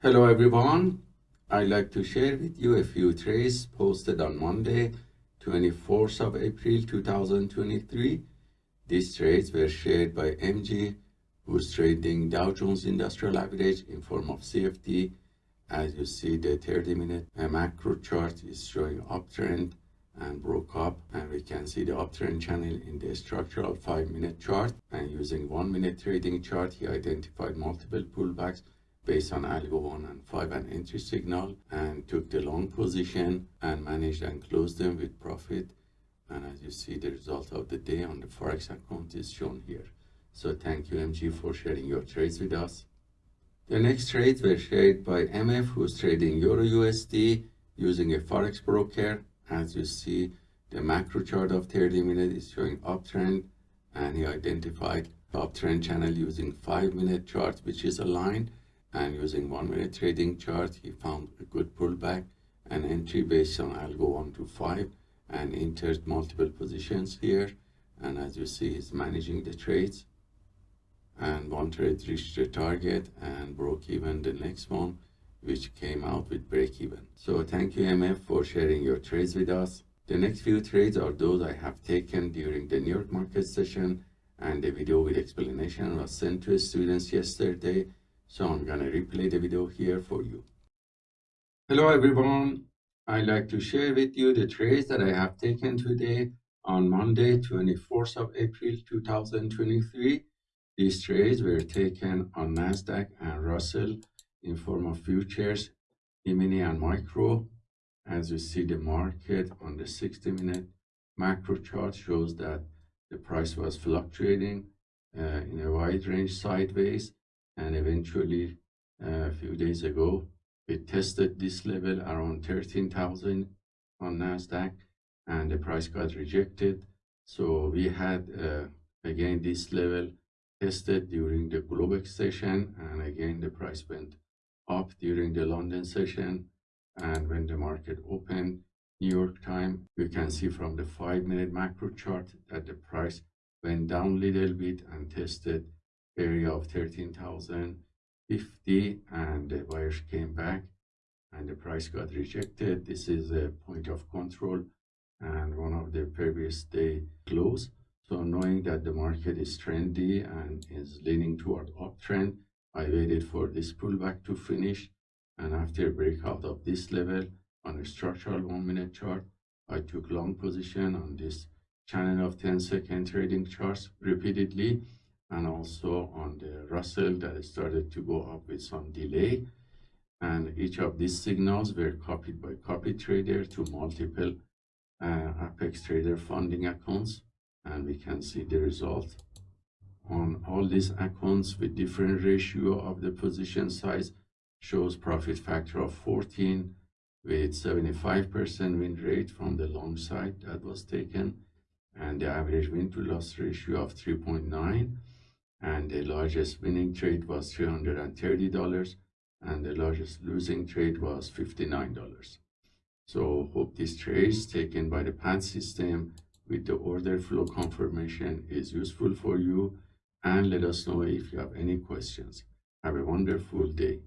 Hello everyone. I'd like to share with you a few trades posted on Monday, 24th of April 2023. These trades were shared by MG, who's trading Dow Jones Industrial Average in form of CFD. As you see, the 30-minute macro chart is showing uptrend and broke up and we can see the uptrend channel in the structural 5-minute chart and using 1-minute trading chart he identified multiple pullbacks based on algo 1 and 5 and entry signal and took the long position and managed and closed them with profit. And as you see the result of the day on the forex account is shown here. So thank you mg for sharing your trades with us. The next trades were shared by mf who's trading euro usd using a forex broker. As you see the macro chart of 30 minutes is showing uptrend and he identified uptrend channel using 5 minute chart which is aligned and using one minute trading chart he found a good pullback and entry based on algo 1 to 5 and entered multiple positions here. And as you see he's managing the trades and one trade reached the target and broke even the next one which came out with break even. So thank you mf for sharing your trades with us. The next few trades are those i have taken during the new york market session and the video with explanation was sent to students yesterday so I'm gonna replay the video here for you. Hello everyone. I'd like to share with you the trades that I have taken today on Monday, 24th of April 2023. These trades were taken on NASDAQ and Russell in form of futures, E-mini and micro. As you see the market on the 60 minute macro chart shows that the price was fluctuating uh, in a wide range sideways and eventually a few days ago we tested this level around 13,000 on Nasdaq and the price got rejected. So we had uh, again this level tested during the Globex session and again the price went up during the London session. And when the market opened New York time we can see from the five minute macro chart that the price went down a little bit and tested area of 13,050 and the buyers came back and the price got rejected. This is a point of control and one of the previous day close. So knowing that the market is trendy and is leaning toward uptrend, I waited for this pullback to finish and after breakout of this level on a structural one minute chart, I took long position on this channel of 10 second trading charts repeatedly and also on the Russell that started to go up with some delay. And each of these signals were copied by copy trader to multiple uh, Apex Trader funding accounts. And we can see the result on all these accounts with different ratio of the position size shows profit factor of 14 with 75% win rate from the long side that was taken and the average win to loss ratio of 3.9 and the largest winning trade was $330 and the largest losing trade was $59. So hope this trade taken by the PAT system with the order flow confirmation is useful for you and let us know if you have any questions. Have a wonderful day.